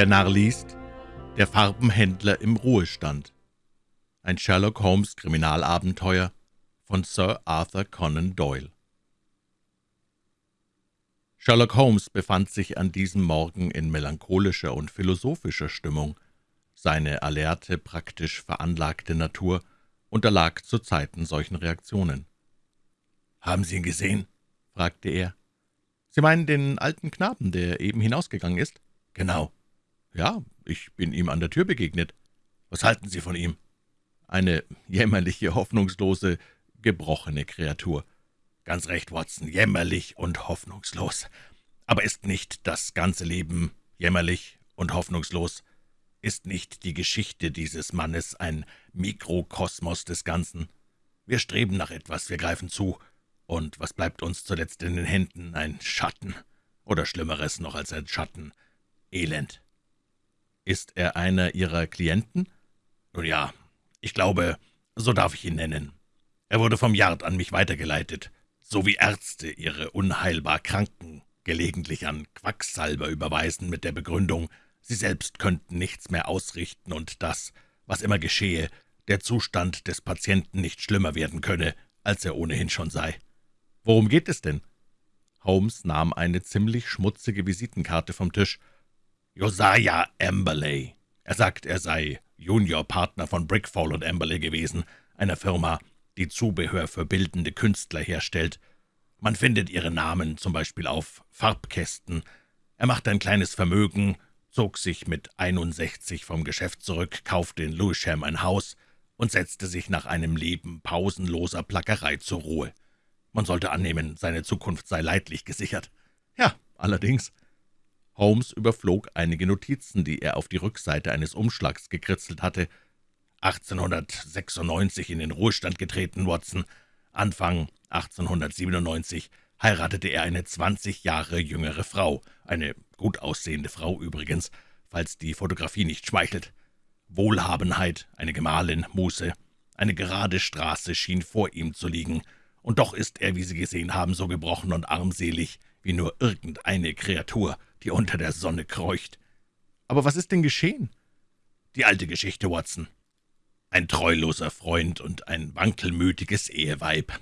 Der Narr liest Der Farbenhändler im Ruhestand. Ein Sherlock Holmes Kriminalabenteuer von Sir Arthur Conan Doyle. Sherlock Holmes befand sich an diesem Morgen in melancholischer und philosophischer Stimmung. Seine alerte, praktisch veranlagte Natur unterlag zu Zeiten solchen Reaktionen. »Haben Sie ihn gesehen?« fragte er. »Sie meinen den alten Knaben, der eben hinausgegangen ist?« »Genau.« »Ja, ich bin ihm an der Tür begegnet.« »Was halten Sie von ihm?« »Eine jämmerliche, hoffnungslose, gebrochene Kreatur.« »Ganz recht, Watson, jämmerlich und hoffnungslos. Aber ist nicht das ganze Leben jämmerlich und hoffnungslos? Ist nicht die Geschichte dieses Mannes ein Mikrokosmos des Ganzen? Wir streben nach etwas, wir greifen zu, und was bleibt uns zuletzt in den Händen? Ein Schatten, oder Schlimmeres noch als ein Schatten, Elend.« »Ist er einer Ihrer Klienten?« »Nun ja, ich glaube, so darf ich ihn nennen. Er wurde vom Yard an mich weitergeleitet, so wie Ärzte ihre unheilbar Kranken gelegentlich an Quacksalber überweisen mit der Begründung, sie selbst könnten nichts mehr ausrichten und dass, was immer geschehe, der Zustand des Patienten nicht schlimmer werden könne, als er ohnehin schon sei. Worum geht es denn?« Holmes nahm eine ziemlich schmutzige Visitenkarte vom Tisch. »Josiah Amberley. Er sagt, er sei Juniorpartner von Brickfall und Amberley gewesen, einer Firma, die Zubehör für bildende Künstler herstellt. Man findet ihre Namen zum Beispiel auf Farbkästen. Er machte ein kleines Vermögen, zog sich mit 61 vom Geschäft zurück, kaufte in Lewisham ein Haus und setzte sich nach einem Leben pausenloser Plackerei zur Ruhe. Man sollte annehmen, seine Zukunft sei leidlich gesichert. Ja, allerdings. Holmes überflog einige Notizen, die er auf die Rückseite eines Umschlags gekritzelt hatte. 1896 in den Ruhestand getreten, Watson. Anfang 1897 heiratete er eine 20 Jahre jüngere Frau, eine gut aussehende Frau übrigens, falls die Fotografie nicht schmeichelt. Wohlhabenheit, eine Gemahlin, Muße, eine gerade Straße schien vor ihm zu liegen, und doch ist er, wie Sie gesehen haben, so gebrochen und armselig, wie nur irgendeine Kreatur, die unter der Sonne kreucht. Aber was ist denn geschehen? Die alte Geschichte, Watson. Ein treuloser Freund und ein wankelmütiges Eheweib.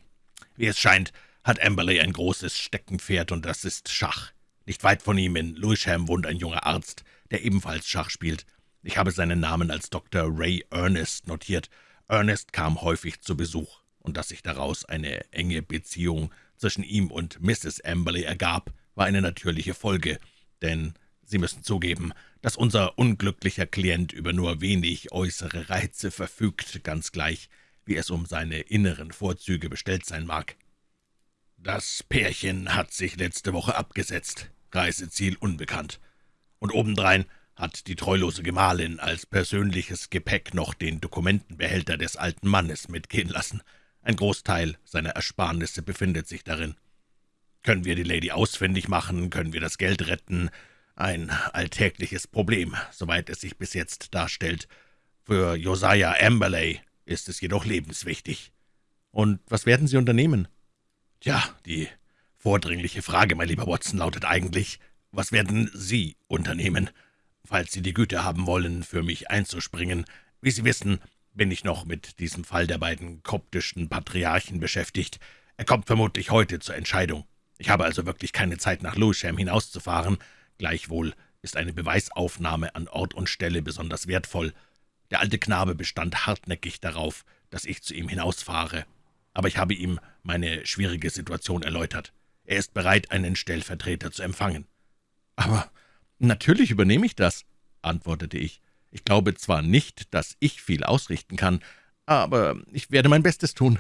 Wie es scheint, hat Amberley ein großes Steckenpferd, und das ist Schach. Nicht weit von ihm in Lewisham wohnt ein junger Arzt, der ebenfalls Schach spielt. Ich habe seinen Namen als Dr. Ray Ernest notiert. Ernest kam häufig zu Besuch und dass sich daraus eine enge Beziehung zwischen ihm und Mrs. Amberley ergab, war eine natürliche Folge, denn Sie müssen zugeben, dass unser unglücklicher Klient über nur wenig äußere Reize verfügt, ganz gleich, wie es um seine inneren Vorzüge bestellt sein mag. Das Pärchen hat sich letzte Woche abgesetzt, Reiseziel unbekannt, und obendrein hat die treulose Gemahlin als persönliches Gepäck noch den Dokumentenbehälter des alten Mannes mitgehen lassen – ein Großteil seiner Ersparnisse befindet sich darin. Können wir die Lady ausfindig machen, können wir das Geld retten. Ein alltägliches Problem, soweit es sich bis jetzt darstellt. Für Josiah Amberley ist es jedoch lebenswichtig. Und was werden Sie unternehmen? Tja, die vordringliche Frage, mein lieber Watson, lautet eigentlich, was werden Sie unternehmen, falls Sie die Güte haben wollen, für mich einzuspringen? Wie Sie wissen, bin ich noch mit diesem Fall der beiden koptischen Patriarchen beschäftigt. Er kommt vermutlich heute zur Entscheidung. Ich habe also wirklich keine Zeit, nach Lewisham hinauszufahren. Gleichwohl ist eine Beweisaufnahme an Ort und Stelle besonders wertvoll. Der alte Knabe bestand hartnäckig darauf, dass ich zu ihm hinausfahre. Aber ich habe ihm meine schwierige Situation erläutert. Er ist bereit, einen Stellvertreter zu empfangen. »Aber natürlich übernehme ich das«, antwortete ich. Ich glaube zwar nicht, dass ich viel ausrichten kann, aber ich werde mein Bestes tun.«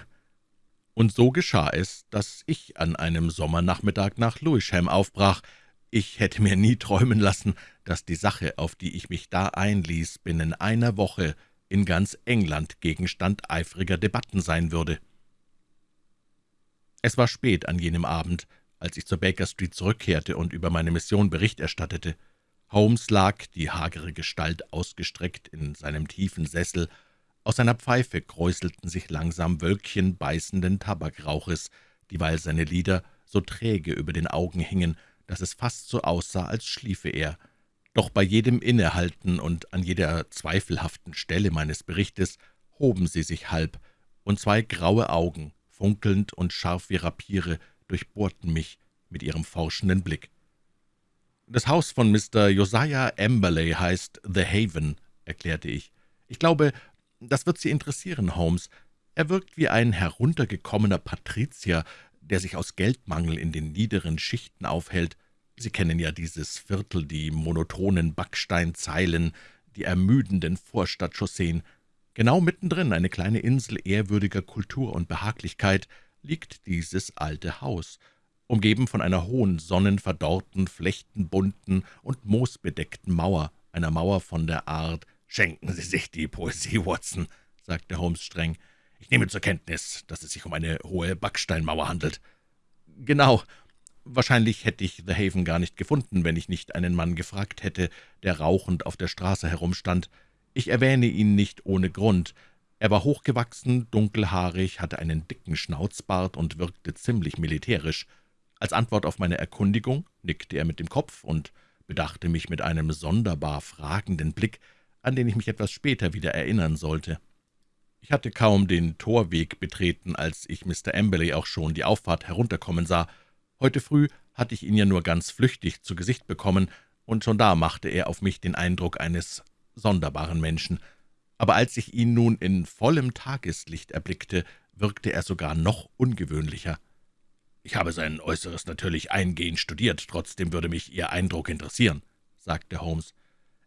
Und so geschah es, dass ich an einem Sommernachmittag nach Lewisham aufbrach. Ich hätte mir nie träumen lassen, dass die Sache, auf die ich mich da einließ, binnen einer Woche in ganz England Gegenstand eifriger Debatten sein würde. Es war spät an jenem Abend, als ich zur Baker Street zurückkehrte und über meine Mission Bericht erstattete. Holmes lag, die hagere Gestalt ausgestreckt, in seinem tiefen Sessel. Aus seiner Pfeife kräuselten sich langsam Wölkchen beißenden Tabakrauches, dieweil seine Lider so träge über den Augen hingen, dass es fast so aussah, als schliefe er. Doch bei jedem Innehalten und an jeder zweifelhaften Stelle meines Berichtes hoben sie sich halb, und zwei graue Augen, funkelnd und scharf wie Rapiere, durchbohrten mich mit ihrem forschenden Blick. »Das Haus von Mr. Josiah Amberley heißt The Haven«, erklärte ich. »Ich glaube, das wird Sie interessieren, Holmes. Er wirkt wie ein heruntergekommener Patrizier, der sich aus Geldmangel in den niederen Schichten aufhält. Sie kennen ja dieses Viertel, die monotonen Backsteinzeilen, die ermüdenden Vorstadtchausseen. Genau mittendrin, eine kleine Insel ehrwürdiger Kultur und Behaglichkeit, liegt dieses alte Haus, umgeben von einer hohen, sonnenverdorrten, flechtenbunten und moosbedeckten Mauer, einer Mauer von der Art »Schenken Sie sich die Poesie, Watson«, sagte Holmes streng. »Ich nehme zur Kenntnis, dass es sich um eine hohe Backsteinmauer handelt.« »Genau. Wahrscheinlich hätte ich The Haven gar nicht gefunden, wenn ich nicht einen Mann gefragt hätte, der rauchend auf der Straße herumstand. Ich erwähne ihn nicht ohne Grund. Er war hochgewachsen, dunkelhaarig, hatte einen dicken Schnauzbart und wirkte ziemlich militärisch. Als Antwort auf meine Erkundigung nickte er mit dem Kopf und bedachte mich mit einem sonderbar fragenden Blick, an den ich mich etwas später wieder erinnern sollte. Ich hatte kaum den Torweg betreten, als ich Mr. Amberley auch schon die Auffahrt herunterkommen sah. Heute früh hatte ich ihn ja nur ganz flüchtig zu Gesicht bekommen, und schon da machte er auf mich den Eindruck eines sonderbaren Menschen. Aber als ich ihn nun in vollem Tageslicht erblickte, wirkte er sogar noch ungewöhnlicher. »Ich habe sein Äußeres natürlich eingehend studiert, trotzdem würde mich Ihr Eindruck interessieren«, sagte Holmes.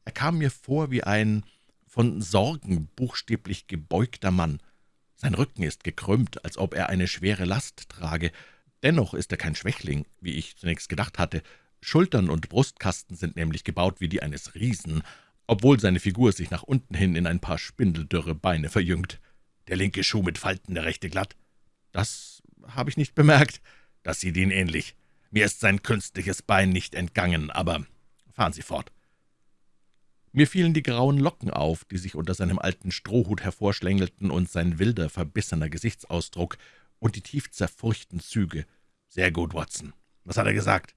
Er kam mir vor wie ein von Sorgen buchstäblich gebeugter Mann. Sein Rücken ist gekrümmt, als ob er eine schwere Last trage. Dennoch ist er kein Schwächling, wie ich zunächst gedacht hatte. Schultern und Brustkasten sind nämlich gebaut wie die eines Riesen, obwohl seine Figur sich nach unten hin in ein paar spindeldürre Beine verjüngt. Der linke Schuh mit Falten, der rechte glatt. Das habe ich nicht bemerkt. Das sieht ihn ähnlich. Mir ist sein künstliches Bein nicht entgangen, aber fahren Sie fort.« Mir fielen die grauen Locken auf, die sich unter seinem alten Strohhut hervorschlängelten, und sein wilder, verbissener Gesichtsausdruck und die tief zerfurchten Züge. »Sehr gut, Watson. Was hat er gesagt?«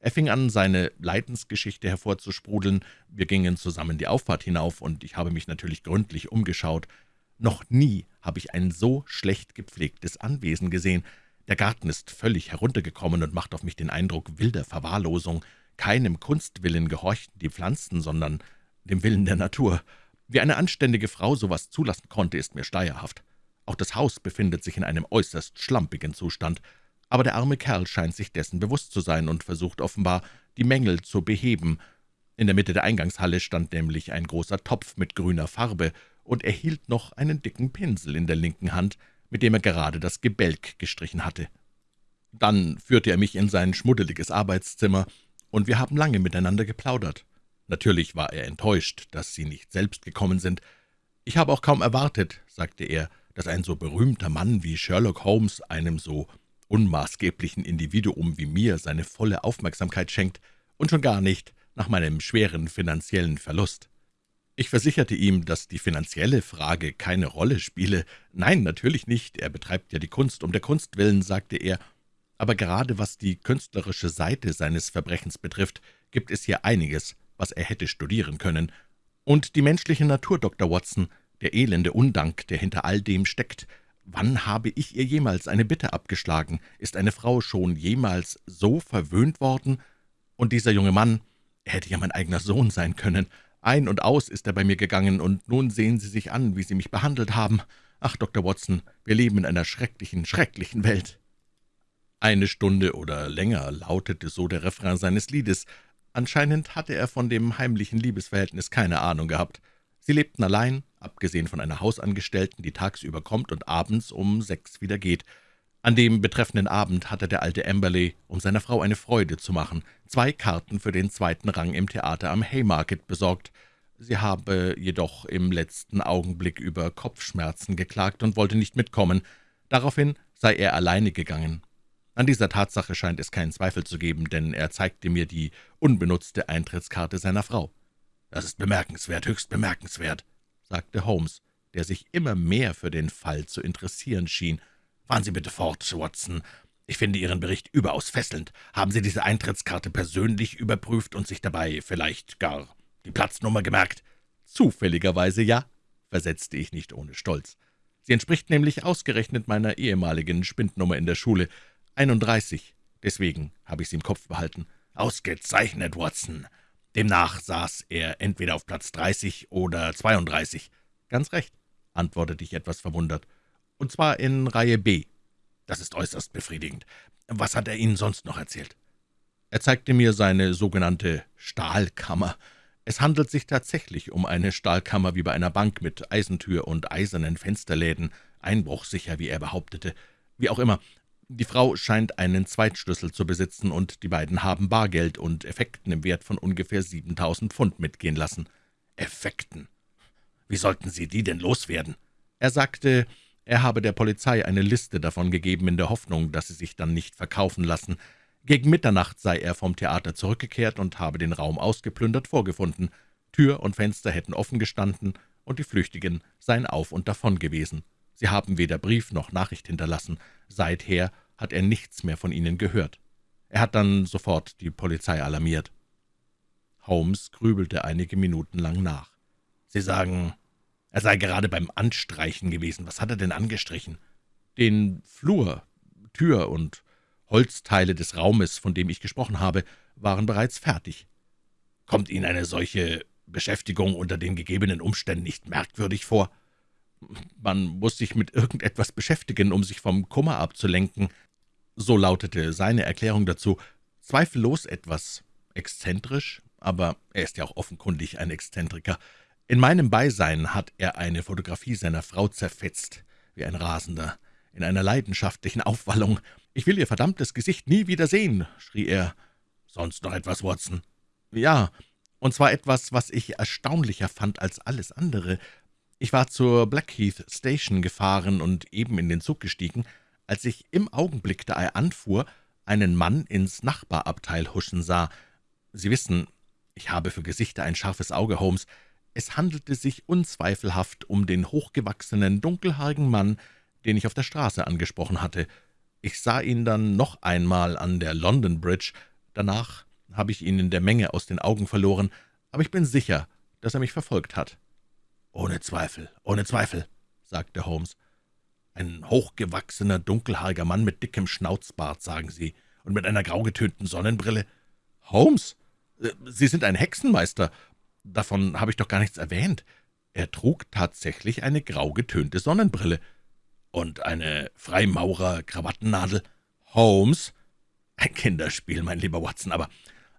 Er fing an, seine Leidensgeschichte hervorzusprudeln. Wir gingen zusammen die Auffahrt hinauf, und ich habe mich natürlich gründlich umgeschaut. Noch nie habe ich ein so schlecht gepflegtes Anwesen gesehen. Der Garten ist völlig heruntergekommen und macht auf mich den Eindruck wilder Verwahrlosung. Keinem Kunstwillen gehorchten die Pflanzen, sondern dem Willen der Natur. Wie eine anständige Frau sowas zulassen konnte, ist mir schleierhaft. Auch das Haus befindet sich in einem äußerst schlampigen Zustand, aber der arme Kerl scheint sich dessen bewusst zu sein und versucht offenbar, die Mängel zu beheben. In der Mitte der Eingangshalle stand nämlich ein großer Topf mit grüner Farbe, und er hielt noch einen dicken Pinsel in der linken Hand, mit dem er gerade das Gebälk gestrichen hatte. Dann führte er mich in sein schmuddeliges Arbeitszimmer, und wir haben lange miteinander geplaudert. Natürlich war er enttäuscht, dass Sie nicht selbst gekommen sind. »Ich habe auch kaum erwartet«, sagte er, »dass ein so berühmter Mann wie Sherlock Holmes einem so unmaßgeblichen Individuum wie mir seine volle Aufmerksamkeit schenkt, und schon gar nicht nach meinem schweren finanziellen Verlust.« ich versicherte ihm, dass die finanzielle Frage keine Rolle spiele. »Nein, natürlich nicht. Er betreibt ja die Kunst um der Kunst willen«, sagte er. »Aber gerade was die künstlerische Seite seines Verbrechens betrifft, gibt es hier einiges, was er hätte studieren können. Und die menschliche Natur, Dr. Watson, der elende Undank, der hinter all dem steckt. Wann habe ich ihr jemals eine Bitte abgeschlagen? Ist eine Frau schon jemals so verwöhnt worden? Und dieser junge Mann, er hätte ja mein eigener Sohn sein können.« ein und aus ist er bei mir gegangen, und nun sehen Sie sich an, wie Sie mich behandelt haben. Ach, Dr. Watson, wir leben in einer schrecklichen, schrecklichen Welt.« Eine Stunde oder länger lautete so der Refrain seines Liedes. Anscheinend hatte er von dem heimlichen Liebesverhältnis keine Ahnung gehabt. Sie lebten allein, abgesehen von einer Hausangestellten, die tagsüber kommt und abends um sechs wieder geht. An dem betreffenden Abend hatte der alte Amberley, um seiner Frau eine Freude zu machen, zwei Karten für den zweiten Rang im Theater am Haymarket besorgt. Sie habe jedoch im letzten Augenblick über Kopfschmerzen geklagt und wollte nicht mitkommen. Daraufhin sei er alleine gegangen. An dieser Tatsache scheint es keinen Zweifel zu geben, denn er zeigte mir die unbenutzte Eintrittskarte seiner Frau. »Das ist bemerkenswert, höchst bemerkenswert«, sagte Holmes, der sich immer mehr für den Fall zu interessieren schien. »Fahren Sie bitte fort, Watson. Ich finde Ihren Bericht überaus fesselnd. Haben Sie diese Eintrittskarte persönlich überprüft und sich dabei vielleicht gar die Platznummer gemerkt?« »Zufälligerweise ja«, versetzte ich nicht ohne Stolz. »Sie entspricht nämlich ausgerechnet meiner ehemaligen Spindnummer in der Schule, 31. Deswegen habe ich sie im Kopf behalten.« »Ausgezeichnet, Watson. Demnach saß er entweder auf Platz 30 oder 32.« »Ganz recht«, antwortete ich etwas verwundert, »und zwar in Reihe B.« »Das ist äußerst befriedigend. Was hat er Ihnen sonst noch erzählt?« »Er zeigte mir seine sogenannte Stahlkammer. Es handelt sich tatsächlich um eine Stahlkammer wie bei einer Bank mit Eisentür und eisernen Fensterläden, einbruchsicher, wie er behauptete. Wie auch immer, die Frau scheint einen Zweitschlüssel zu besitzen, und die beiden haben Bargeld und Effekten im Wert von ungefähr 7.000 Pfund mitgehen lassen. Effekten? Wie sollten Sie die denn loswerden? Er sagte, er habe der Polizei eine Liste davon gegeben, in der Hoffnung, dass sie sich dann nicht verkaufen lassen. Gegen Mitternacht sei er vom Theater zurückgekehrt und habe den Raum ausgeplündert vorgefunden. Tür und Fenster hätten offen gestanden, und die Flüchtigen seien auf und davon gewesen. Sie haben weder Brief noch Nachricht hinterlassen. Seither hat er nichts mehr von ihnen gehört. Er hat dann sofort die Polizei alarmiert. Holmes grübelte einige Minuten lang nach. »Sie sagen, er sei gerade beim Anstreichen gewesen. Was hat er denn angestrichen?« »Den Flur, Tür und Holzteile des Raumes, von dem ich gesprochen habe, waren bereits fertig.« »Kommt Ihnen eine solche Beschäftigung unter den gegebenen Umständen nicht merkwürdig vor?« Man muss sich mit irgendetwas beschäftigen, um sich vom Kummer abzulenken. So lautete seine Erklärung dazu. Zweifellos etwas exzentrisch, aber er ist ja auch offenkundig ein Exzentriker. In meinem Beisein hat er eine Fotografie seiner Frau zerfetzt, wie ein Rasender, in einer leidenschaftlichen Aufwallung. »Ich will Ihr verdammtes Gesicht nie wieder sehen«, schrie er. »Sonst noch etwas, Watson?« »Ja, und zwar etwas, was ich erstaunlicher fand als alles andere. Ich war zur Blackheath Station gefahren und eben in den Zug gestiegen, als ich im Augenblick, da er anfuhr, einen Mann ins Nachbarabteil huschen sah. Sie wissen, ich habe für Gesichter ein scharfes Auge, Holmes. Es handelte sich unzweifelhaft um den hochgewachsenen, dunkelhaarigen Mann, den ich auf der Straße angesprochen hatte. Ich sah ihn dann noch einmal an der London Bridge. Danach habe ich ihn in der Menge aus den Augen verloren, aber ich bin sicher, dass er mich verfolgt hat.« »Ohne Zweifel, ohne Zweifel«, sagte Holmes. »Ein hochgewachsener, dunkelhaariger Mann mit dickem Schnauzbart, sagen Sie, und mit einer graugetönten Sonnenbrille?« »Holmes, äh, Sie sind ein Hexenmeister. Davon habe ich doch gar nichts erwähnt. Er trug tatsächlich eine graugetönte Sonnenbrille.« »Und eine Freimaurer-Krawattennadel?« »Holmes?« »Ein Kinderspiel, mein lieber Watson, aber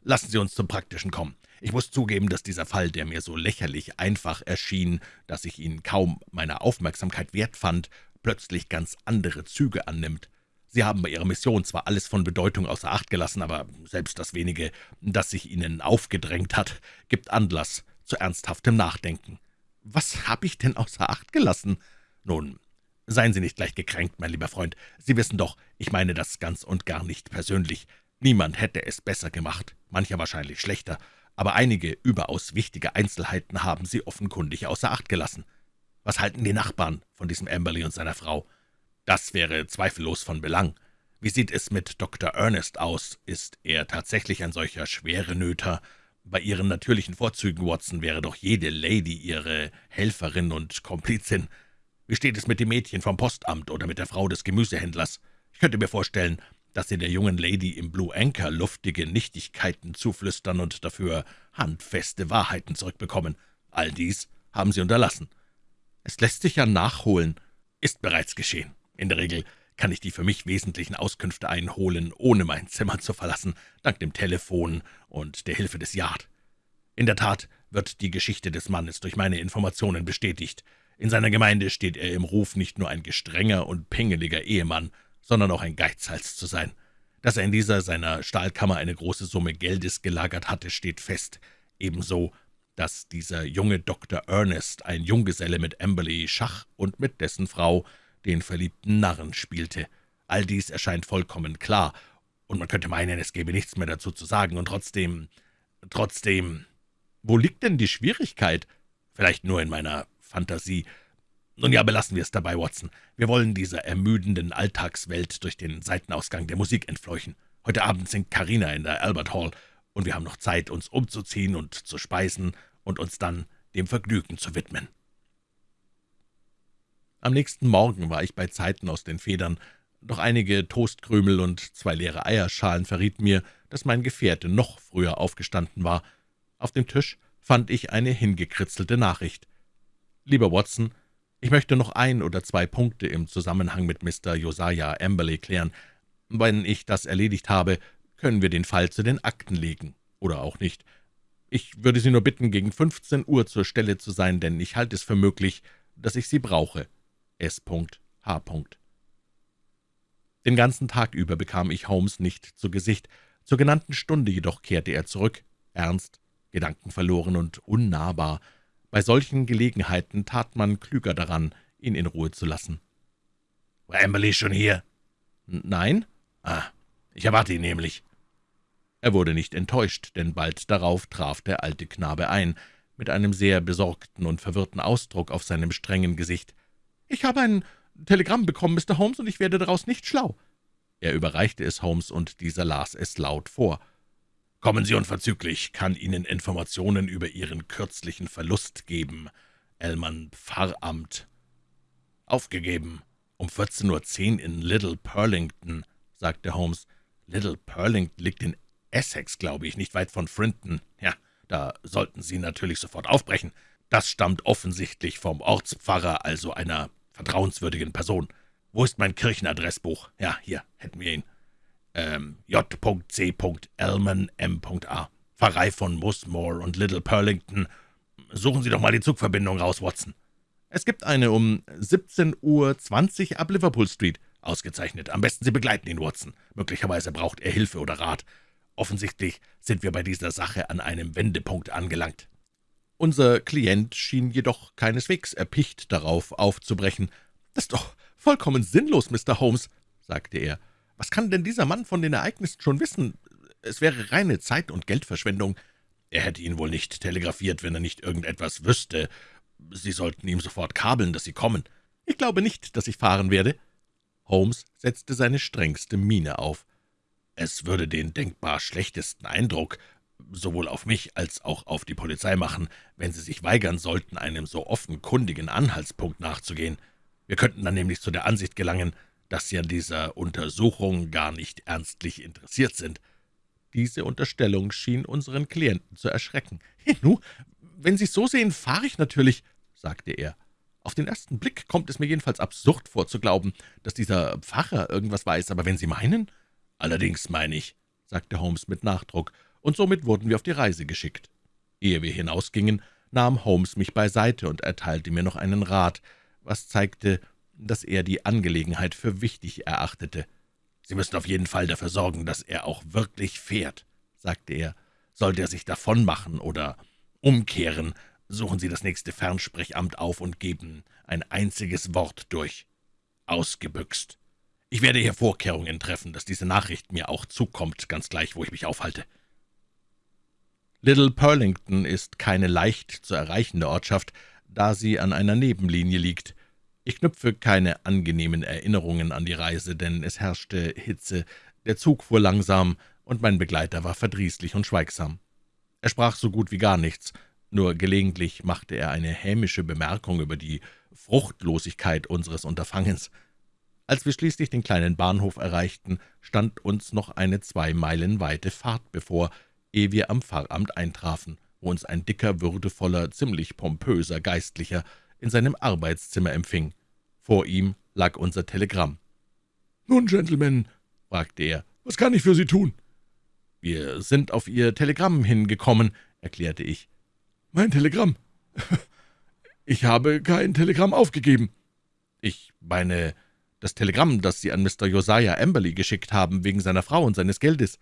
lassen Sie uns zum Praktischen kommen. Ich muss zugeben, dass dieser Fall, der mir so lächerlich einfach erschien, dass ich ihn kaum meiner Aufmerksamkeit wert fand, plötzlich ganz andere Züge annimmt. Sie haben bei Ihrer Mission zwar alles von Bedeutung außer Acht gelassen, aber selbst das wenige, das sich Ihnen aufgedrängt hat, gibt Anlass zu ernsthaftem Nachdenken. Was habe ich denn außer Acht gelassen? Nun, seien Sie nicht gleich gekränkt, mein lieber Freund. Sie wissen doch, ich meine das ganz und gar nicht persönlich. Niemand hätte es besser gemacht, mancher wahrscheinlich schlechter, aber einige überaus wichtige Einzelheiten haben Sie offenkundig außer Acht gelassen. Was halten die Nachbarn von diesem Amberley und seiner Frau? Das wäre zweifellos von Belang. Wie sieht es mit Dr. Ernest aus? Ist er tatsächlich ein solcher schwere Nöter? Bei Ihren natürlichen Vorzügen, Watson, wäre doch jede Lady Ihre Helferin und Komplizin. Wie steht es mit dem Mädchen vom Postamt oder mit der Frau des Gemüsehändlers? Ich könnte mir vorstellen, dass Sie der jungen Lady im Blue Anchor luftige Nichtigkeiten zuflüstern und dafür handfeste Wahrheiten zurückbekommen. All dies haben Sie unterlassen. Es lässt sich ja nachholen. Ist bereits geschehen. In der Regel kann ich die für mich wesentlichen Auskünfte einholen, ohne mein Zimmer zu verlassen, dank dem Telefon und der Hilfe des Yard. In der Tat wird die Geschichte des Mannes durch meine Informationen bestätigt. In seiner Gemeinde steht er im Ruf, nicht nur ein gestrenger und pingeliger Ehemann, sondern auch ein Geizhals zu sein. Dass er in dieser seiner Stahlkammer eine große Summe Geldes gelagert hatte, steht fest, ebenso, dass dieser junge Dr. Ernest, ein Junggeselle mit Amberley Schach und mit dessen Frau, den verliebten Narren spielte. All dies erscheint vollkommen klar, und man könnte meinen, es gäbe nichts mehr dazu zu sagen, und trotzdem, trotzdem, wo liegt denn die Schwierigkeit? Vielleicht nur in meiner Fantasie. Nun ja, belassen wir es dabei, Watson. Wir wollen dieser ermüdenden Alltagswelt durch den Seitenausgang der Musik entfleuchen. Heute Abend singt Carina in der Albert Hall, und wir haben noch Zeit, uns umzuziehen und zu speisen und uns dann dem Vergnügen zu widmen.« Am nächsten Morgen war ich bei Zeiten aus den Federn, doch einige Toastkrümel und zwei leere Eierschalen verrieten mir, dass mein Gefährte noch früher aufgestanden war. Auf dem Tisch fand ich eine hingekritzelte Nachricht. »Lieber Watson, ich möchte noch ein oder zwei Punkte im Zusammenhang mit Mr. Josiah Amberley klären. Wenn ich das erledigt habe, können wir den Fall zu den Akten legen. Oder auch nicht. Ich würde Sie nur bitten, gegen 15 Uhr zur Stelle zu sein, denn ich halte es für möglich, dass ich Sie brauche. S. H. Den ganzen Tag über bekam ich Holmes nicht zu Gesicht. Zur genannten Stunde jedoch kehrte er zurück, ernst, gedankenverloren und unnahbar. Bei solchen Gelegenheiten tat man klüger daran, ihn in Ruhe zu lassen. »War Amberley schon hier?« »Nein.« »Ah, ich erwarte ihn nämlich.« Er wurde nicht enttäuscht, denn bald darauf traf der alte Knabe ein, mit einem sehr besorgten und verwirrten Ausdruck auf seinem strengen Gesicht. »Ich habe ein Telegramm bekommen, Mr. Holmes, und ich werde daraus nicht schlau.« Er überreichte es Holmes, und dieser las es laut vor. »Kommen Sie unverzüglich, kann Ihnen Informationen über Ihren kürzlichen Verlust geben. Elman Pfarramt. Aufgegeben. Um 14.10 Uhr in Little Purlington«, sagte Holmes. »Little Purlington liegt in Essex, glaube ich, nicht weit von Frinton. Ja, da sollten Sie natürlich sofort aufbrechen. Das stammt offensichtlich vom Ortspfarrer, also einer vertrauenswürdigen Person. Wo ist mein Kirchenadressbuch? Ja, hier hätten wir ihn. Ähm, J.C. Pfarrei von Musmore und Little Purlington. Suchen Sie doch mal die Zugverbindung raus, Watson. Es gibt eine um 17.20 Uhr ab Liverpool Street. Ausgezeichnet. Am besten Sie begleiten ihn, Watson. Möglicherweise braucht er Hilfe oder Rat. Offensichtlich sind wir bei dieser Sache an einem Wendepunkt angelangt. Unser Klient schien jedoch keineswegs erpicht darauf, aufzubrechen. »Das ist doch vollkommen sinnlos, Mr. Holmes«, sagte er. »Was kann denn dieser Mann von den Ereignissen schon wissen? Es wäre reine Zeit- und Geldverschwendung.« »Er hätte Ihnen wohl nicht telegrafiert, wenn er nicht irgendetwas wüsste. Sie sollten ihm sofort kabeln, dass Sie kommen.« »Ich glaube nicht, dass ich fahren werde.« Holmes setzte seine strengste Miene auf. »Es würde den denkbar schlechtesten Eindruck sowohl auf mich als auch auf die Polizei machen, wenn sie sich weigern sollten, einem so offenkundigen Anhaltspunkt nachzugehen. Wir könnten dann nämlich zu der Ansicht gelangen, dass Sie an dieser Untersuchung gar nicht ernstlich interessiert sind.« Diese Unterstellung schien unseren Klienten zu erschrecken. »Nu, wenn Sie es so sehen, fahre ich natürlich«, sagte er. »Auf den ersten Blick kommt es mir jedenfalls absurd vor, zu glauben, dass dieser Pfarrer irgendwas weiß, aber wenn Sie meinen...« »Allerdings meine ich«, sagte Holmes mit Nachdruck, und somit wurden wir auf die Reise geschickt. Ehe wir hinausgingen, nahm Holmes mich beiseite und erteilte mir noch einen Rat, was zeigte, dass er die Angelegenheit für wichtig erachtete. »Sie müssen auf jeden Fall dafür sorgen, dass er auch wirklich fährt«, sagte er. »Sollte er sich davonmachen oder umkehren, suchen Sie das nächste Fernsprechamt auf und geben ein einziges Wort durch. Ausgebüxt. Ich werde hier Vorkehrungen treffen, dass diese Nachricht mir auch zukommt, ganz gleich, wo ich mich aufhalte.« Little Purlington ist keine leicht zu erreichende Ortschaft, da sie an einer Nebenlinie liegt. Ich knüpfe keine angenehmen Erinnerungen an die Reise, denn es herrschte Hitze, der Zug fuhr langsam, und mein Begleiter war verdrießlich und schweigsam. Er sprach so gut wie gar nichts, nur gelegentlich machte er eine hämische Bemerkung über die Fruchtlosigkeit unseres Unterfangens. Als wir schließlich den kleinen Bahnhof erreichten, stand uns noch eine zwei Meilen weite Fahrt bevor, ehe wir am Pfarramt eintrafen, wo uns ein dicker, würdevoller, ziemlich pompöser Geistlicher in seinem Arbeitszimmer empfing. Vor ihm lag unser Telegramm. »Nun, Gentlemen«, fragte er, »was kann ich für Sie tun?« »Wir sind auf Ihr Telegramm hingekommen«, erklärte ich. »Mein Telegramm? Ich habe kein Telegramm aufgegeben.« »Ich meine, das Telegramm, das Sie an Mr. Josiah Amberley geschickt haben, wegen seiner Frau und seines Geldes.«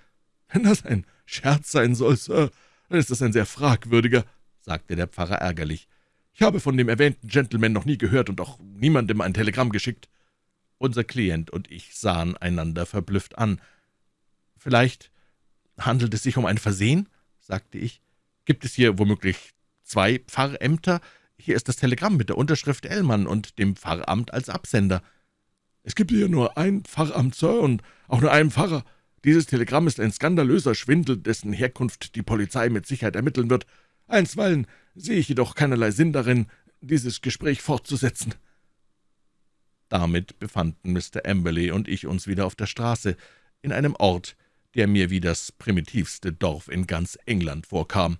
»Wenn das ein Scherz sein soll, Sir, dann ist das ein sehr fragwürdiger«, sagte der Pfarrer ärgerlich. »Ich habe von dem erwähnten Gentleman noch nie gehört und auch niemandem ein Telegramm geschickt.« Unser Klient und ich sahen einander verblüfft an. »Vielleicht handelt es sich um ein Versehen?« sagte ich. »Gibt es hier womöglich zwei Pfarrämter? hier ist das Telegramm mit der Unterschrift Ellmann und dem Pfarramt als Absender.« »Es gibt hier nur ein Pfarramt, Sir, und auch nur einen Pfarrer. Dieses Telegramm ist ein skandalöser Schwindel, dessen Herkunft die Polizei mit Sicherheit ermitteln wird. Einstweilen sehe ich jedoch keinerlei Sinn darin, dieses Gespräch fortzusetzen.« Damit befanden Mr. Amberley und ich uns wieder auf der Straße, in einem Ort, der mir wie das primitivste Dorf in ganz England vorkam.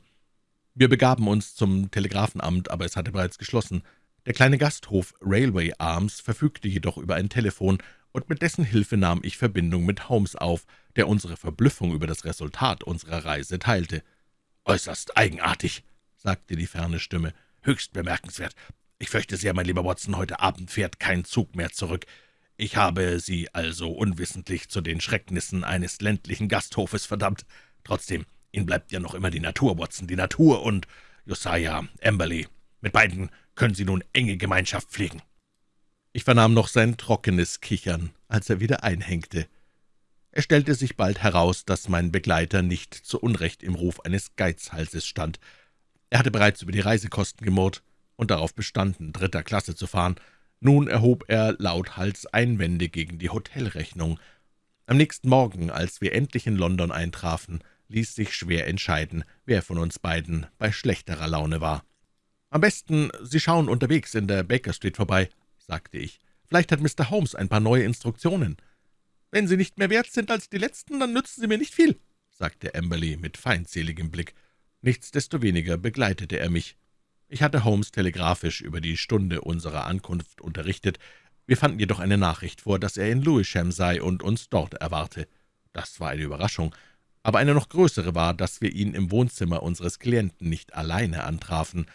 Wir begaben uns zum Telegrafenamt, aber es hatte bereits geschlossen. Der kleine Gasthof Railway Arms verfügte jedoch über ein Telefon, und mit dessen Hilfe nahm ich Verbindung mit Holmes auf, der unsere Verblüffung über das Resultat unserer Reise teilte. »Äußerst eigenartig«, sagte die ferne Stimme, »höchst bemerkenswert. Ich fürchte sehr, mein lieber Watson, heute Abend fährt kein Zug mehr zurück. Ich habe Sie also unwissentlich zu den Schrecknissen eines ländlichen Gasthofes verdammt. Trotzdem, Ihnen bleibt ja noch immer die Natur, Watson, die Natur und Josiah Amberley. Mit beiden können Sie nun enge Gemeinschaft pflegen.« Ich vernahm noch sein trockenes Kichern, als er wieder einhängte. Es stellte sich bald heraus, dass mein Begleiter nicht zu Unrecht im Ruf eines Geizhalses stand. Er hatte bereits über die Reisekosten gemurrt und darauf bestanden, dritter Klasse zu fahren, nun erhob er lauthals Einwände gegen die Hotelrechnung. Am nächsten Morgen, als wir endlich in London eintrafen, ließ sich schwer entscheiden, wer von uns beiden bei schlechterer Laune war. »Am besten, Sie schauen unterwegs in der Baker Street vorbei«, sagte ich. »Vielleicht hat Mr. Holmes ein paar neue Instruktionen.« »Wenn Sie nicht mehr wert sind als die letzten, dann nützen Sie mir nicht viel«, sagte Amberley mit feindseligem Blick. Nichtsdestoweniger begleitete er mich. Ich hatte Holmes telegrafisch über die Stunde unserer Ankunft unterrichtet. Wir fanden jedoch eine Nachricht vor, dass er in Lewisham sei und uns dort erwarte. Das war eine Überraschung, aber eine noch größere war, dass wir ihn im Wohnzimmer unseres Klienten nicht alleine antrafen.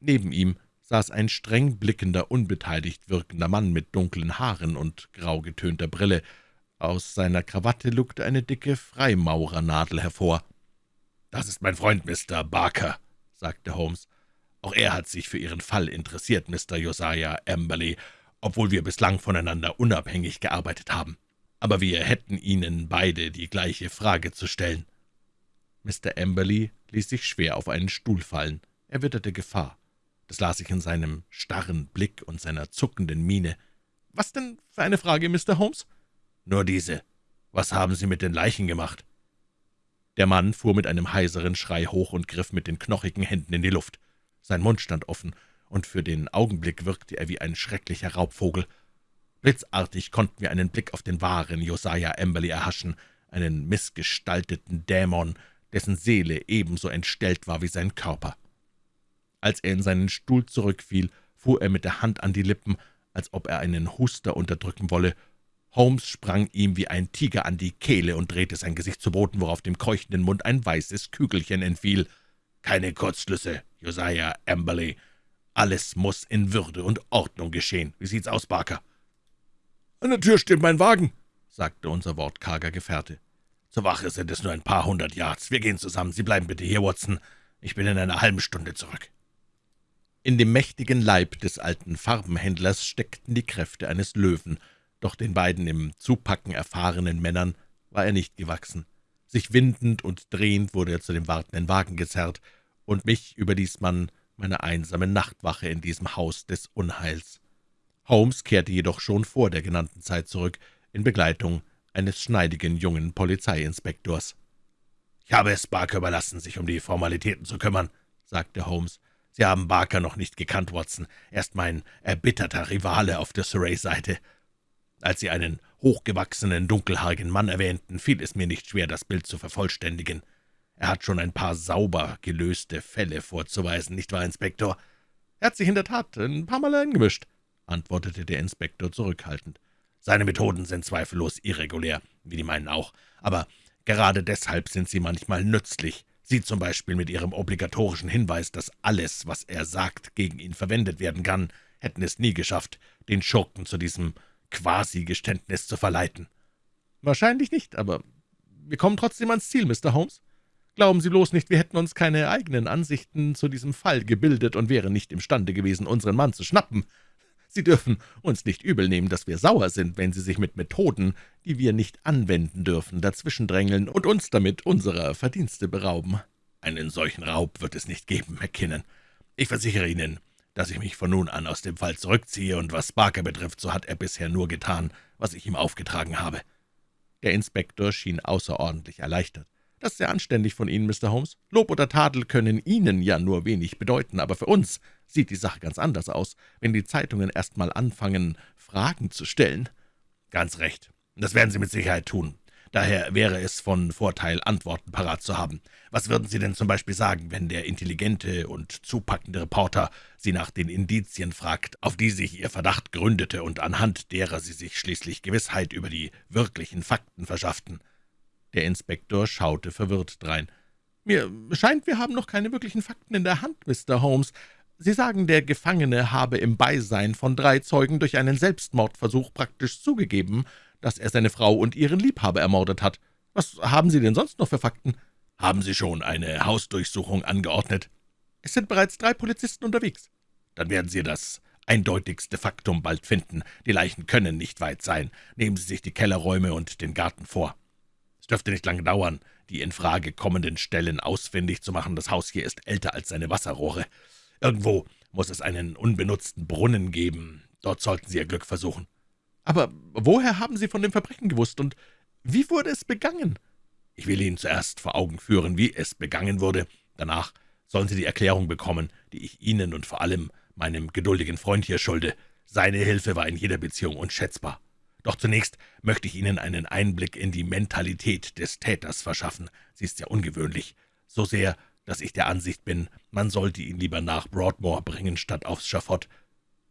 Neben ihm saß ein streng blickender, unbeteiligt wirkender Mann mit dunklen Haaren und grau getönter Brille. Aus seiner Krawatte lugte eine dicke Freimaurernadel hervor. »Das ist mein Freund Mr. Barker«, sagte Holmes. Auch er hat sich für Ihren Fall interessiert, Mr. Josiah Amberley, obwohl wir bislang voneinander unabhängig gearbeitet haben. Aber wir hätten Ihnen beide die gleiche Frage zu stellen.« Mr. Amberley ließ sich schwer auf einen Stuhl fallen. Er witterte Gefahr. Das las ich in seinem starren Blick und seiner zuckenden Miene. »Was denn für eine Frage, Mr. Holmes?« »Nur diese. Was haben Sie mit den Leichen gemacht?« Der Mann fuhr mit einem heiseren Schrei hoch und griff mit den knochigen Händen in die Luft. Sein Mund stand offen, und für den Augenblick wirkte er wie ein schrecklicher Raubvogel. Blitzartig konnten wir einen Blick auf den wahren Josiah Amberley erhaschen, einen missgestalteten Dämon, dessen Seele ebenso entstellt war wie sein Körper. Als er in seinen Stuhl zurückfiel, fuhr er mit der Hand an die Lippen, als ob er einen Huster unterdrücken wolle. Holmes sprang ihm wie ein Tiger an die Kehle und drehte sein Gesicht zu Boden, worauf dem keuchenden Mund ein weißes Kügelchen entfiel. »Keine Kurzschlüsse, Josiah Amberley. Alles muss in Würde und Ordnung geschehen. Wie sieht's aus, Barker?« »An der Tür steht mein Wagen«, sagte unser wortkarger Gefährte. »Zur Wache sind es nur ein paar hundert Yards. Wir gehen zusammen. Sie bleiben bitte hier, Watson. Ich bin in einer halben Stunde zurück.« In dem mächtigen Leib des alten Farbenhändlers steckten die Kräfte eines Löwen, doch den beiden im Zupacken erfahrenen Männern war er nicht gewachsen. Sich windend und drehend wurde er zu dem wartenden Wagen gezerrt, und mich überließ man meiner einsamen Nachtwache in diesem Haus des Unheils. Holmes kehrte jedoch schon vor der genannten Zeit zurück, in Begleitung eines schneidigen jungen Polizeiinspektors. »Ich habe es Barker überlassen, sich um die Formalitäten zu kümmern«, sagte Holmes. »Sie haben Barker noch nicht gekannt, Watson. Er ist mein erbitterter Rivale auf der Surrey-Seite. Als Sie einen hochgewachsenen, dunkelhaarigen Mann erwähnten, fiel es mir nicht schwer, das Bild zu vervollständigen. Er hat schon ein paar sauber gelöste Fälle vorzuweisen, nicht wahr, Inspektor?« »Er hat sich in der Tat ein paar Mal eingemischt«, antwortete der Inspektor zurückhaltend. »Seine Methoden sind zweifellos irregulär, wie die meinen auch, aber gerade deshalb sind sie manchmal nützlich. Sie zum Beispiel mit Ihrem obligatorischen Hinweis, dass alles, was er sagt, gegen ihn verwendet werden kann, hätten es nie geschafft, den Schurken zu diesem Quasi-Geständnis zu verleiten.« »Wahrscheinlich nicht, aber wir kommen trotzdem ans Ziel, Mr. Holmes. Glauben Sie bloß nicht, wir hätten uns keine eigenen Ansichten zu diesem Fall gebildet und wären nicht imstande gewesen, unseren Mann zu schnappen. Sie dürfen uns nicht übelnehmen, dass wir sauer sind, wenn Sie sich mit Methoden, die wir nicht anwenden dürfen, dazwischendrängeln und uns damit unserer Verdienste berauben.« »Einen solchen Raub wird es nicht geben, McKinnon. Ich versichere Ihnen, dass ich mich von nun an aus dem Fall zurückziehe, und was Barker betrifft, so hat er bisher nur getan, was ich ihm aufgetragen habe.« Der Inspektor schien außerordentlich erleichtert. »Das ist sehr anständig von Ihnen, Mr. Holmes. Lob oder Tadel können Ihnen ja nur wenig bedeuten, aber für uns sieht die Sache ganz anders aus, wenn die Zeitungen erst mal anfangen, Fragen zu stellen.« »Ganz recht. Das werden Sie mit Sicherheit tun. Daher wäre es von Vorteil, Antworten parat zu haben. Was würden Sie denn zum Beispiel sagen, wenn der intelligente und zupackende Reporter Sie nach den Indizien fragt, auf die sich Ihr Verdacht gründete und anhand derer Sie sich schließlich Gewissheit über die wirklichen Fakten verschafften?« Der Inspektor schaute verwirrt drein. »Mir scheint, wir haben noch keine wirklichen Fakten in der Hand, Mr. Holmes. Sie sagen, der Gefangene habe im Beisein von drei Zeugen durch einen Selbstmordversuch praktisch zugegeben, dass er seine Frau und ihren Liebhaber ermordet hat. Was haben Sie denn sonst noch für Fakten?« »Haben Sie schon eine Hausdurchsuchung angeordnet?« »Es sind bereits drei Polizisten unterwegs.« »Dann werden Sie das eindeutigste Faktum bald finden. Die Leichen können nicht weit sein. Nehmen Sie sich die Kellerräume und den Garten vor. Es dürfte nicht lange dauern, die in Frage kommenden Stellen ausfindig zu machen. Das Haus hier ist älter als seine Wasserrohre. Irgendwo muss es einen unbenutzten Brunnen geben. Dort sollten Sie Ihr Glück versuchen.« »Aber woher haben Sie von dem Verbrechen gewusst, und wie wurde es begangen?« »Ich will Ihnen zuerst vor Augen führen, wie es begangen wurde. Danach sollen Sie die Erklärung bekommen, die ich Ihnen und vor allem meinem geduldigen Freund hier schulde. Seine Hilfe war in jeder Beziehung unschätzbar. Doch zunächst möchte ich Ihnen einen Einblick in die Mentalität des Täters verschaffen. Sie ist sehr ungewöhnlich, so sehr, dass ich der Ansicht bin, man sollte ihn lieber nach Broadmoor bringen, statt aufs Schafott.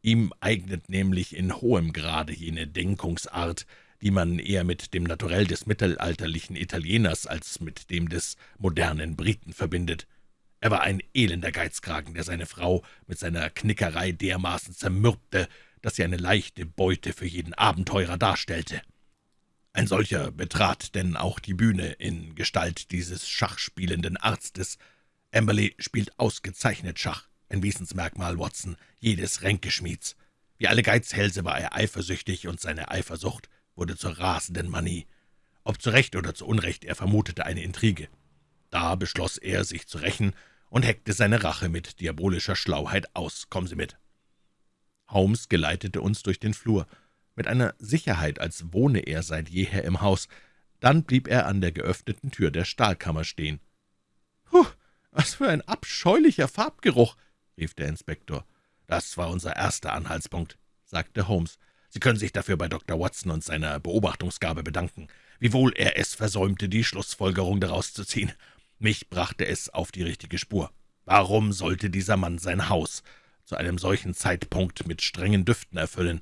Ihm eignet nämlich in hohem Grade jene Denkungsart, die man eher mit dem Naturell des mittelalterlichen Italieners als mit dem des modernen Briten verbindet. Er war ein elender Geizkragen, der seine Frau mit seiner Knickerei dermaßen zermürbte, dass sie eine leichte Beute für jeden Abenteurer darstellte. Ein solcher betrat denn auch die Bühne in Gestalt dieses schachspielenden Arztes. Amberley spielt ausgezeichnet Schach ein Wesensmerkmal, Watson, jedes Ränkeschmieds. Wie alle Geizhälse war er eifersüchtig, und seine Eifersucht wurde zur rasenden Manie. Ob zu Recht oder zu Unrecht, er vermutete eine Intrige. Da beschloss er, sich zu rächen, und heckte seine Rache mit diabolischer Schlauheit aus. Kommen Sie mit.« Holmes geleitete uns durch den Flur, mit einer Sicherheit, als wohne er seit jeher im Haus. Dann blieb er an der geöffneten Tür der Stahlkammer stehen. »Puh, was für ein abscheulicher Farbgeruch!« Rief der Inspektor. »Das war unser erster Anhaltspunkt«, sagte Holmes. »Sie können sich dafür bei Dr. Watson und seiner Beobachtungsgabe bedanken, wiewohl er es versäumte, die Schlussfolgerung daraus zu ziehen. Mich brachte es auf die richtige Spur. Warum sollte dieser Mann sein Haus zu einem solchen Zeitpunkt mit strengen Düften erfüllen?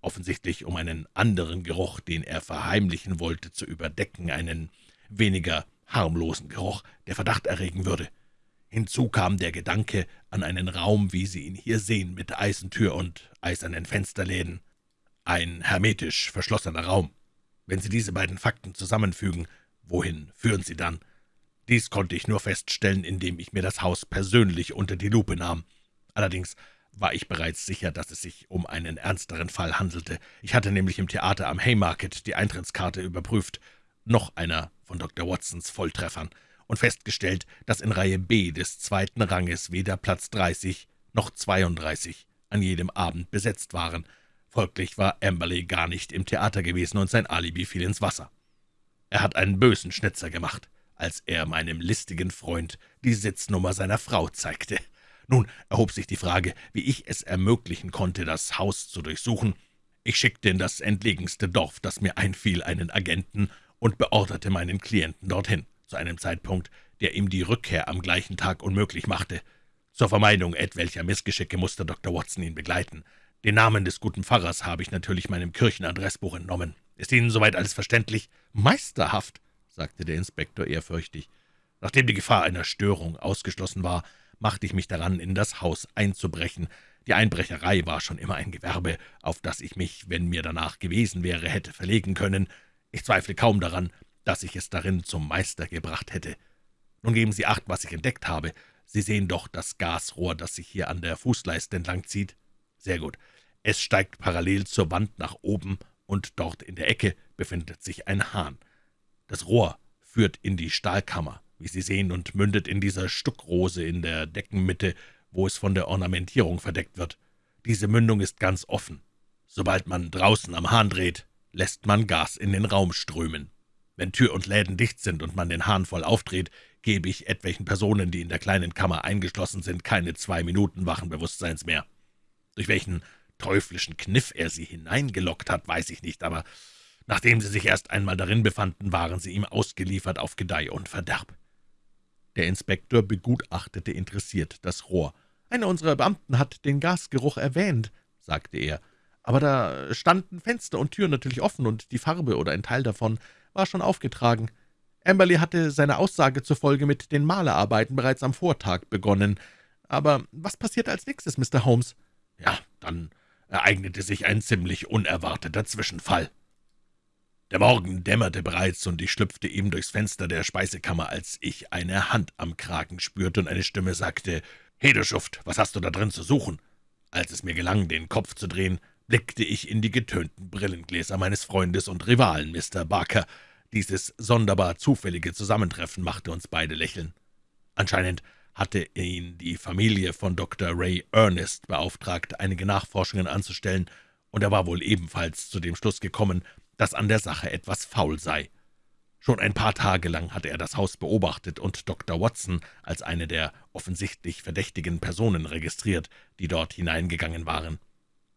Offensichtlich, um einen anderen Geruch, den er verheimlichen wollte, zu überdecken, einen weniger harmlosen Geruch, der Verdacht erregen würde. Hinzu kam der Gedanke an einen Raum, wie Sie ihn hier sehen, mit Eisentür und eisernen Fensterläden. Ein hermetisch verschlossener Raum. Wenn Sie diese beiden Fakten zusammenfügen, wohin führen Sie dann? Dies konnte ich nur feststellen, indem ich mir das Haus persönlich unter die Lupe nahm. Allerdings war ich bereits sicher, dass es sich um einen ernsteren Fall handelte. Ich hatte nämlich im Theater am Haymarket die Eintrittskarte überprüft, noch einer von Dr. Watsons Volltreffern und festgestellt, dass in Reihe B des zweiten Ranges weder Platz 30 noch 32 an jedem Abend besetzt waren. Folglich war Amberley gar nicht im Theater gewesen, und sein Alibi fiel ins Wasser. Er hat einen bösen Schnitzer gemacht, als er meinem listigen Freund die Sitznummer seiner Frau zeigte. Nun erhob sich die Frage, wie ich es ermöglichen konnte, das Haus zu durchsuchen. Ich schickte in das entlegenste Dorf, das mir einfiel, einen Agenten und beorderte meinen Klienten dorthin zu einem Zeitpunkt, der ihm die Rückkehr am gleichen Tag unmöglich machte. Zur Vermeidung etwelcher Missgeschicke musste Dr. Watson ihn begleiten. Den Namen des guten Pfarrers habe ich natürlich meinem Kirchenadressbuch entnommen. Ist Ihnen soweit alles verständlich?« »Meisterhaft«, sagte der Inspektor ehrfürchtig. Nachdem die Gefahr einer Störung ausgeschlossen war, machte ich mich daran, in das Haus einzubrechen. Die Einbrecherei war schon immer ein Gewerbe, auf das ich mich, wenn mir danach gewesen wäre, hätte verlegen können. Ich zweifle kaum daran, dass ich es darin zum Meister gebracht hätte. Nun geben Sie acht, was ich entdeckt habe. Sie sehen doch das Gasrohr, das sich hier an der Fußleiste entlang zieht. Sehr gut. Es steigt parallel zur Wand nach oben, und dort in der Ecke befindet sich ein Hahn. Das Rohr führt in die Stahlkammer, wie Sie sehen, und mündet in dieser Stuckrose in der Deckenmitte, wo es von der Ornamentierung verdeckt wird. Diese Mündung ist ganz offen. Sobald man draußen am Hahn dreht, lässt man Gas in den Raum strömen. Wenn Tür und Läden dicht sind und man den Hahn voll aufdreht, gebe ich etwelchen Personen, die in der kleinen Kammer eingeschlossen sind, keine zwei Minuten wachen Bewusstseins mehr. Durch welchen teuflischen Kniff er sie hineingelockt hat, weiß ich nicht, aber nachdem sie sich erst einmal darin befanden, waren sie ihm ausgeliefert auf Gedeih und Verderb. Der Inspektor begutachtete interessiert das Rohr. »Einer unserer Beamten hat den Gasgeruch erwähnt«, sagte er, »aber da standen Fenster und Türen natürlich offen, und die Farbe oder ein Teil davon war schon aufgetragen. Amberley hatte seine Aussage zufolge mit den Malerarbeiten bereits am Vortag begonnen. Aber was passierte als nächstes, Mr. Holmes?« »Ja, dann ereignete sich ein ziemlich unerwarteter Zwischenfall.« der Morgen dämmerte bereits, und ich schlüpfte eben durchs Fenster der Speisekammer, als ich eine Hand am Kragen spürte und eine Stimme sagte, »Hedeschuft, was hast du da drin zu suchen?« Als es mir gelang, den Kopf zu drehen, blickte ich in die getönten Brillengläser meines Freundes und Rivalen, Mr. Barker. Dieses sonderbar zufällige Zusammentreffen machte uns beide lächeln. Anscheinend hatte ihn die Familie von Dr. Ray Ernest beauftragt, einige Nachforschungen anzustellen, und er war wohl ebenfalls zu dem Schluss gekommen, dass an der Sache etwas faul sei. Schon ein paar Tage lang hatte er das Haus beobachtet und Dr. Watson als eine der offensichtlich verdächtigen Personen registriert, die dort hineingegangen waren.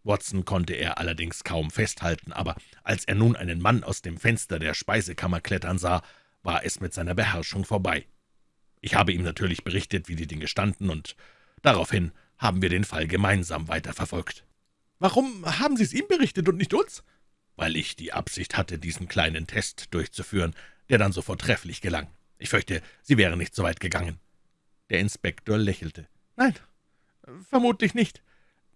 Watson konnte er allerdings kaum festhalten, aber als er nun einen Mann aus dem Fenster der Speisekammer klettern sah, war es mit seiner Beherrschung vorbei. Ich habe ihm natürlich berichtet, wie die Dinge standen, und daraufhin haben wir den Fall gemeinsam weiterverfolgt. »Warum haben Sie es ihm berichtet und nicht uns?« weil ich die Absicht hatte, diesen kleinen Test durchzuführen, der dann so vortrefflich gelang. Ich fürchte, Sie wären nicht so weit gegangen.« Der Inspektor lächelte. »Nein, vermutlich nicht.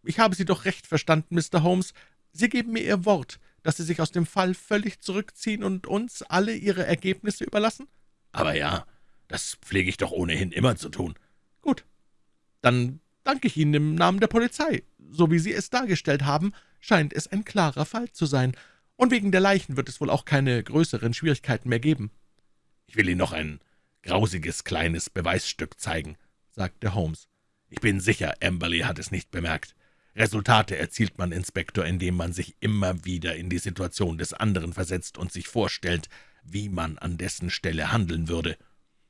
Ich habe Sie doch recht verstanden, Mr. Holmes. Sie geben mir Ihr Wort, dass Sie sich aus dem Fall völlig zurückziehen und uns alle Ihre Ergebnisse überlassen?« »Aber ja, das pflege ich doch ohnehin immer zu tun.« »Gut, dann danke ich Ihnen im Namen der Polizei. So wie Sie es dargestellt haben, scheint es ein klarer Fall zu sein, und wegen der Leichen wird es wohl auch keine größeren Schwierigkeiten mehr geben.« »Ich will Ihnen noch ein grausiges kleines Beweisstück zeigen«, sagte Holmes. »Ich bin sicher, Amberley hat es nicht bemerkt. Resultate erzielt man, Inspektor, indem man sich immer wieder in die Situation des anderen versetzt und sich vorstellt, wie man an dessen Stelle handeln würde.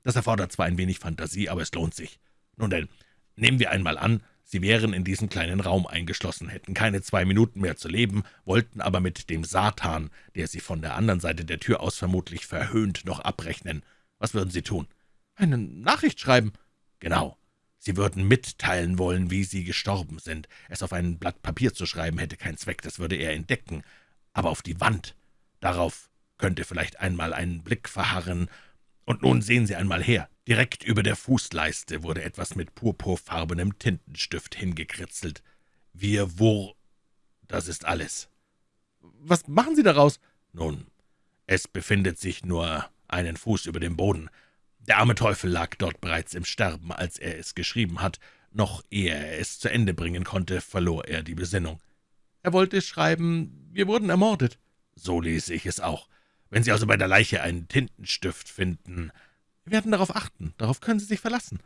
Das erfordert zwar ein wenig Fantasie, aber es lohnt sich. Nun denn, nehmen wir einmal an, Sie wären in diesen kleinen Raum eingeschlossen, hätten keine zwei Minuten mehr zu leben, wollten aber mit dem Satan, der Sie von der anderen Seite der Tür aus vermutlich verhöhnt, noch abrechnen. Was würden Sie tun? »Eine Nachricht schreiben.« »Genau. Sie würden mitteilen wollen, wie Sie gestorben sind. Es auf ein Blatt Papier zu schreiben, hätte keinen Zweck, das würde er entdecken. Aber auf die Wand, darauf könnte vielleicht einmal ein Blick verharren. Und nun sehen Sie einmal her. Direkt über der Fußleiste wurde etwas mit purpurfarbenem Tintenstift hingekritzelt. Wir wur... Das ist alles. Was machen Sie daraus? Nun, es befindet sich nur einen Fuß über dem Boden. Der arme Teufel lag dort bereits im Sterben, als er es geschrieben hat. Noch ehe er es zu Ende bringen konnte, verlor er die Besinnung. Er wollte schreiben, wir wurden ermordet. So lese ich es auch. Wenn Sie also bei der Leiche einen Tintenstift finden, wir werden darauf achten, darauf können Sie sich verlassen.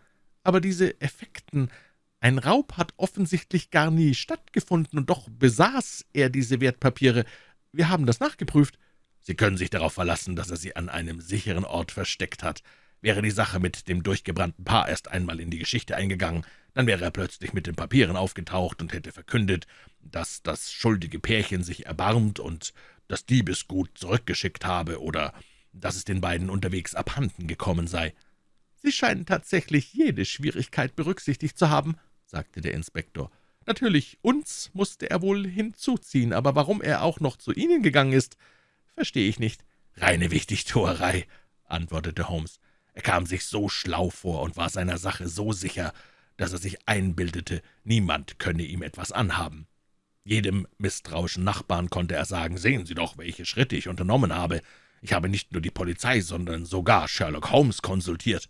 Aber diese Effekten, ein Raub hat offensichtlich gar nie stattgefunden, und doch besaß er diese Wertpapiere. Wir haben das nachgeprüft. Sie können sich darauf verlassen, dass er sie an einem sicheren Ort versteckt hat. Wäre die Sache mit dem durchgebrannten Paar erst einmal in die Geschichte eingegangen, dann wäre er plötzlich mit den Papieren aufgetaucht und hätte verkündet, dass das schuldige Pärchen sich erbarmt und das Diebesgut zurückgeschickt habe oder dass es den beiden unterwegs abhanden gekommen sei. »Sie scheinen tatsächlich jede Schwierigkeit berücksichtigt zu haben«, sagte der Inspektor. »Natürlich, uns musste er wohl hinzuziehen, aber warum er auch noch zu Ihnen gegangen ist, verstehe ich nicht.« »Reine Wichtigtuerei«, antwortete Holmes. Er kam sich so schlau vor und war seiner Sache so sicher, dass er sich einbildete, niemand könne ihm etwas anhaben. Jedem misstrauischen Nachbarn konnte er sagen, »Sehen Sie doch, welche Schritte ich unternommen habe. Ich habe nicht nur die Polizei, sondern sogar Sherlock Holmes konsultiert.«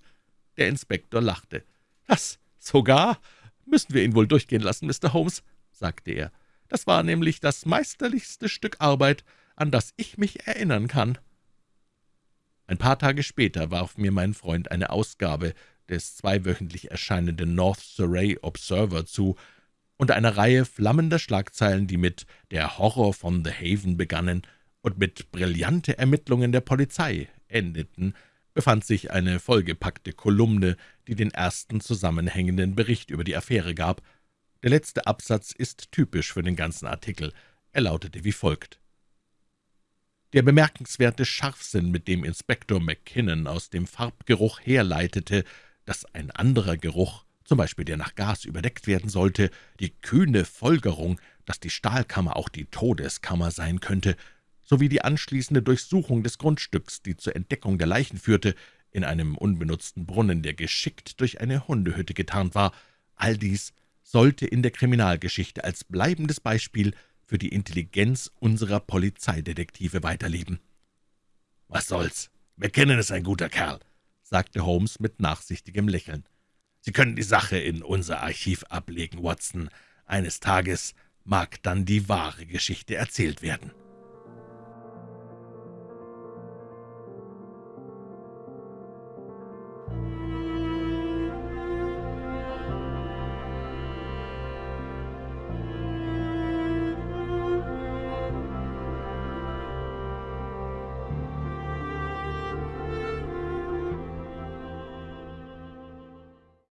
Der Inspektor lachte. »Das sogar müssen wir ihn wohl durchgehen lassen, Mr. Holmes«, sagte er. »Das war nämlich das meisterlichste Stück Arbeit, an das ich mich erinnern kann.« Ein paar Tage später warf mir mein Freund eine Ausgabe des zweiwöchentlich erscheinenden North Surrey Observer zu, und einer Reihe flammender Schlagzeilen, die mit »Der Horror von The Haven« begannen und mit »Brillante Ermittlungen der Polizei« endeten, befand sich eine vollgepackte Kolumne, die den ersten zusammenhängenden Bericht über die Affäre gab. Der letzte Absatz ist typisch für den ganzen Artikel. Er lautete wie folgt. Der bemerkenswerte Scharfsinn, mit dem Inspektor McKinnon aus dem Farbgeruch herleitete, dass ein anderer Geruch, zum Beispiel der nach Gas, überdeckt werden sollte, die kühne Folgerung, dass die Stahlkammer auch die Todeskammer sein könnte, sowie die anschließende Durchsuchung des Grundstücks, die zur Entdeckung der Leichen führte, in einem unbenutzten Brunnen, der geschickt durch eine Hundehütte getarnt war, all dies sollte in der Kriminalgeschichte als bleibendes Beispiel für die Intelligenz unserer Polizeidetektive weiterleben. »Was soll's? McKinnon ist ein guter Kerl«, sagte Holmes mit nachsichtigem Lächeln. »Sie können die Sache in unser Archiv ablegen, Watson. Eines Tages mag dann die wahre Geschichte erzählt werden.«